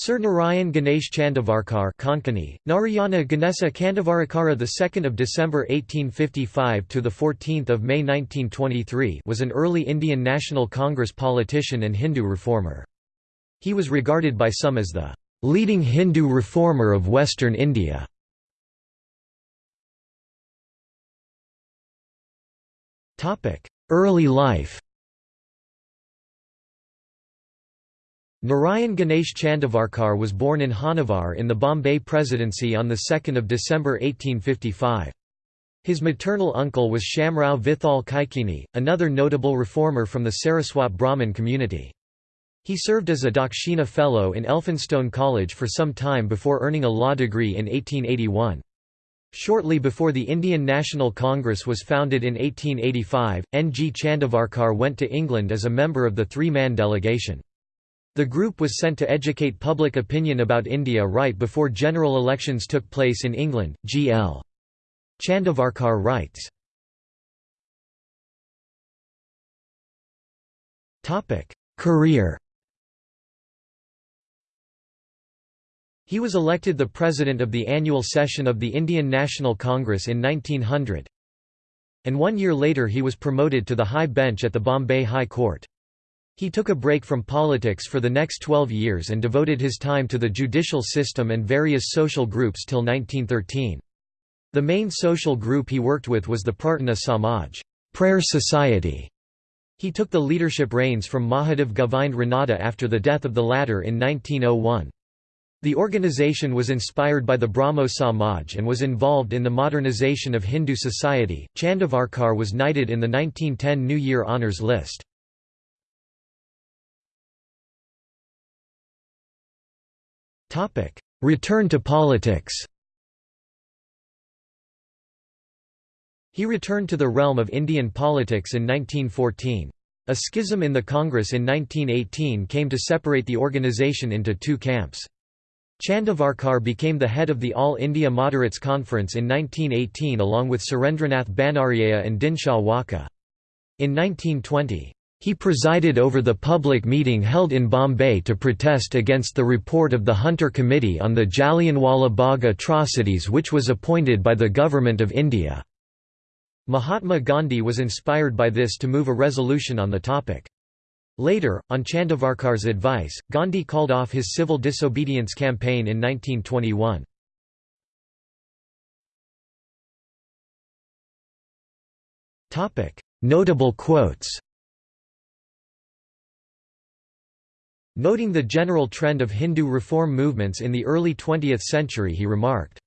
Sir Narayan Ganesh Chandavarkar Konkani, Narayana Ganesa 2nd of December 1855 to the 14th of May 1923 was an early Indian National Congress politician and Hindu reformer. He was regarded by some as the leading Hindu reformer of western India. Early life Narayan Ganesh Chandavarkar was born in Honavar in the Bombay Presidency on 2 December 1855. His maternal uncle was Shamrao Vithal Kaikini, another notable reformer from the Saraswat Brahmin community. He served as a Dakshina Fellow in Elphinstone College for some time before earning a law degree in 1881. Shortly before the Indian National Congress was founded in 1885, N. G. Chandavarkar went to England as a member of the three-man delegation. The group was sent to educate public opinion about India right before general elections took place in England. G. L. Chandavarkar writes. Career He was elected the president of the annual session of the Indian National Congress in 1900, and one year later he was promoted to the high bench at the Bombay High Court. He took a break from politics for the next 12 years and devoted his time to the judicial system and various social groups till 1913. The main social group he worked with was the Prarthana Samaj prayer society". He took the leadership reins from Mahadev Govind Ranade after the death of the latter in 1901. The organization was inspired by the Brahmo Samaj and was involved in the modernization of Hindu society. Chandavarkar was knighted in the 1910 New Year Honours List. Return to politics He returned to the realm of Indian politics in 1914. A schism in the Congress in 1918 came to separate the organisation into two camps. Chandavarkar became the head of the All India Moderates Conference in 1918 along with Surendranath Banerjea and Dinshaw Wacha. In 1920, he presided over the public meeting held in Bombay to protest against the report of the Hunter Committee on the Jallianwala Bagh atrocities which was appointed by the Government of India. Mahatma Gandhi was inspired by this to move a resolution on the topic. Later, on Chandavarkar's advice, Gandhi called off his civil disobedience campaign in 1921. Notable quotes Noting the general trend of Hindu reform movements in the early 20th century he remarked,